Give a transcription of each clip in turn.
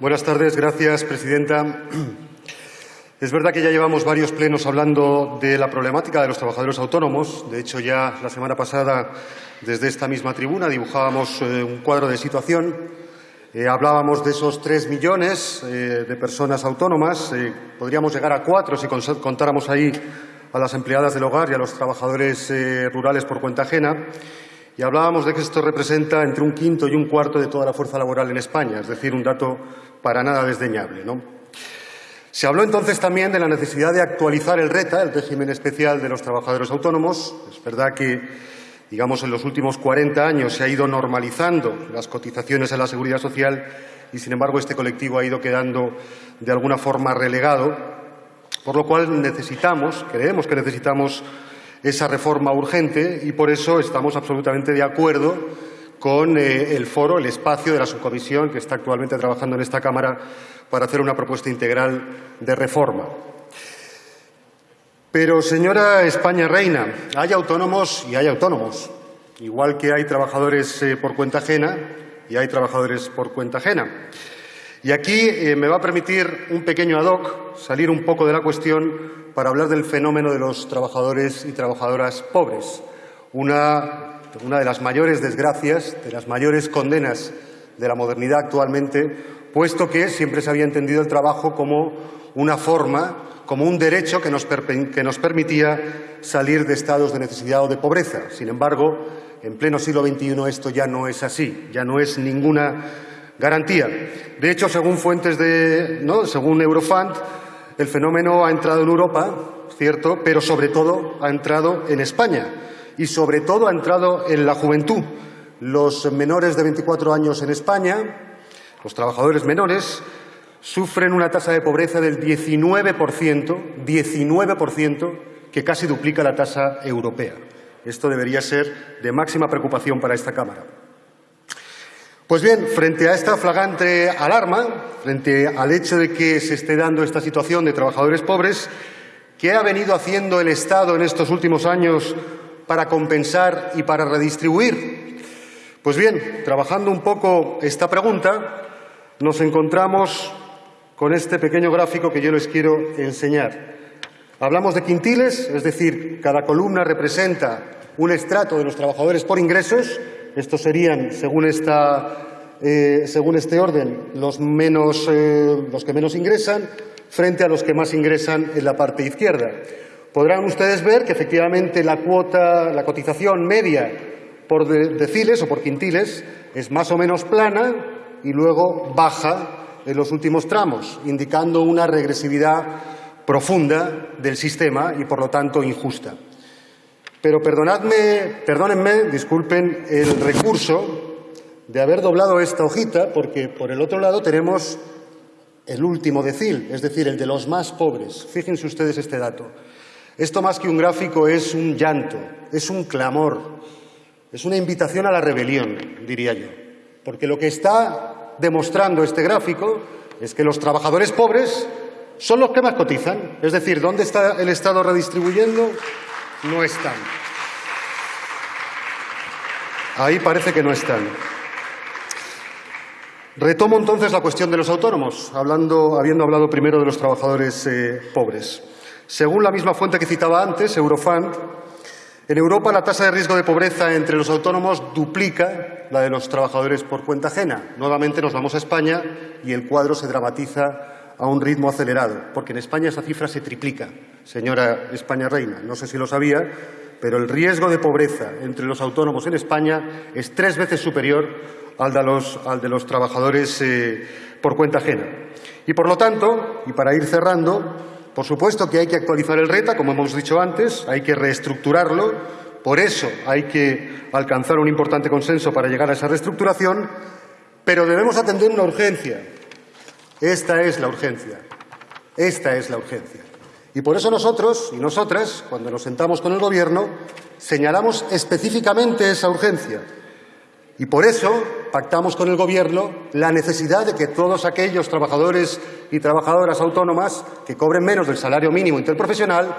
Buenas tardes, gracias, presidenta. Es verdad que ya llevamos varios plenos hablando de la problemática de los trabajadores autónomos. De hecho, ya la semana pasada, desde esta misma tribuna, dibujábamos eh, un cuadro de situación. Eh, hablábamos de esos tres millones eh, de personas autónomas. podríamos llegar a cuatro si contáramos ahí a las empleadas del hogar y a los trabajadores rurales por cuenta ajena. Y hablábamos de que esto representa entre un quinto y un cuarto de toda la fuerza laboral en España, es decir, un dato para nada desdeñable. ¿no? Se habló entonces también de la necesidad de actualizar el RETA, el régimen especial de los trabajadores autónomos. Es verdad que, digamos, en los últimos 40 años se ha ido normalizando las cotizaciones a la seguridad social y, sin embargo, este colectivo ha ido quedando de alguna forma relegado, por lo cual necesitamos, creemos que necesitamos esa reforma urgente y por eso estamos absolutamente de acuerdo con eh, el foro, el espacio de la subcomisión que está actualmente trabajando en esta Cámara para hacer una propuesta integral de reforma. Pero, señora España Reina, hay autónomos y hay autónomos, igual que hay trabajadores eh, por cuenta ajena y hay trabajadores por cuenta ajena. Y aquí eh, me va a permitir un pequeño ad hoc salir un poco de la cuestión para hablar del fenómeno de los trabajadores y trabajadoras pobres, una una de las mayores desgracias, de las mayores condenas de la modernidad actualmente, puesto que siempre se había entendido el trabajo como una forma, como un derecho que nos, que nos permitía salir de estados de necesidad o de pobreza. Sin embargo, en pleno siglo XXI esto ya no es así, ya no es ninguna garantía. De hecho, según fuentes de, ¿no? según Eurofund, el fenómeno ha entrado en Europa, cierto, pero sobre todo ha entrado en España y, sobre todo, ha entrado en la juventud. Los menores de 24 años en España, los trabajadores menores, sufren una tasa de pobreza del 19%, 19%, que casi duplica la tasa europea. Esto debería ser de máxima preocupación para esta Cámara. Pues bien, frente a esta flagrante alarma, frente al hecho de que se esté dando esta situación de trabajadores pobres, ¿qué ha venido haciendo el Estado en estos últimos años para compensar y para redistribuir? Pues bien, trabajando un poco esta pregunta, nos encontramos con este pequeño gráfico que yo les quiero enseñar. Hablamos de quintiles, es decir, cada columna representa un estrato de los trabajadores por ingresos. Estos serían, eh, según este orden, los, menos, eh, los que menos ingresan frente a los que más ingresan en la parte izquierda. Podrán ustedes ver que efectivamente la cuota, la cotización media por deciles o por quintiles es más o menos plana y luego baja en los últimos tramos, indicando una regresividad profunda del sistema y, por lo tanto, injusta. Pero perdonadme, perdónenme, disculpen el recurso de haber doblado esta hojita, porque por el otro lado tenemos el último decil, es decir, el de los más pobres. Fíjense ustedes este dato. Esto más que un gráfico es un llanto, es un clamor, es una invitación a la rebelión, diría yo. Porque lo que está demostrando este gráfico es que los trabajadores pobres son los que más cotizan. Es decir, ¿dónde está el Estado redistribuyendo? No están. Ahí parece que no están. Retomo entonces la cuestión de los autónomos, hablando, habiendo hablado primero de los trabajadores eh, pobres. Según la misma fuente que citaba antes, Eurofund, en Europa la tasa de riesgo de pobreza entre los autónomos duplica la de los trabajadores por cuenta ajena. Nuevamente nos vamos a España y el cuadro se dramatiza a un ritmo acelerado, porque en España esa cifra se triplica, señora España Reina. No sé si lo sabía, pero el riesgo de pobreza entre los autónomos en España es tres veces superior al de los, trabajadores eh, por cuenta ajena. Y, por lo tanto, y para ir cerrando, por supuesto que hay que actualizar el RETA, como hemos dicho antes, hay que reestructurarlo, por eso hay que alcanzar un importante consenso para llegar a esa reestructuración, pero debemos atender una urgencia. Esta es la urgencia. Esta es la urgencia. Y por eso nosotros y nosotras, cuando nos sentamos con el Gobierno, señalamos específicamente esa urgencia. Y por eso pactamos con el Gobierno la necesidad de que todos aquellos trabajadores y trabajadoras autónomas que cobren menos del salario mínimo interprofesional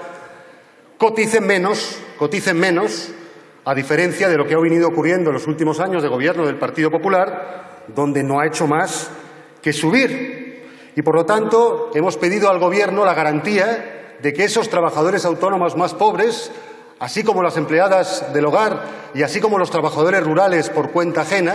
coticen menos, coticen menos, a diferencia de lo que ha venido ocurriendo en los últimos años de Gobierno del Partido Popular, donde no ha hecho más que subir Y, por lo tanto, hemos pedido al Gobierno la garantía de que esos trabajadores autónomos más pobres, así como las empleadas del hogar y así como los trabajadores rurales por cuenta ajena,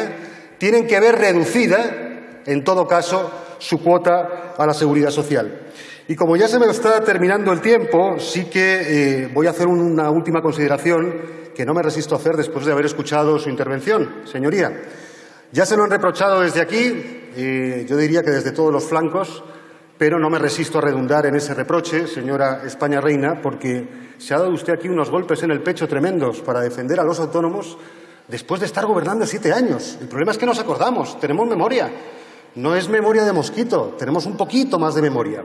tienen que ver reducida, en todo caso, su cuota a la seguridad social. Y como ya se me está terminando el tiempo, sí que eh, voy a hacer una última consideración que no me resisto a hacer después de haber escuchado su intervención, señoría. Ya se lo han reprochado desde aquí, eh, yo diría que desde todos los flancos, pero no me resisto a redundar en ese reproche, señora España Reina, porque se ha dado usted aquí unos golpes en el pecho tremendos para defender a los autónomos después de estar gobernando siete años. El problema es que nos acordamos, tenemos memoria. No es memoria de mosquito, tenemos un poquito más de memoria.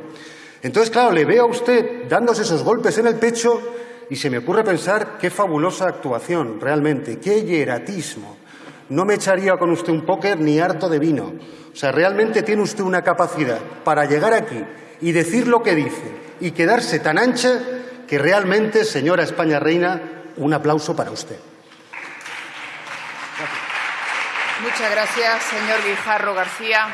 Entonces, claro, le veo a usted dándose esos golpes en el pecho y se me ocurre pensar qué fabulosa actuación, realmente, qué hieratismo. No me echaría con usted un póker ni harto de vino. O sea, realmente tiene usted una capacidad para llegar aquí y decir lo que dice y quedarse tan ancha que realmente, señora España Reina, un aplauso para usted. Muchas gracias, señor Guijarro García.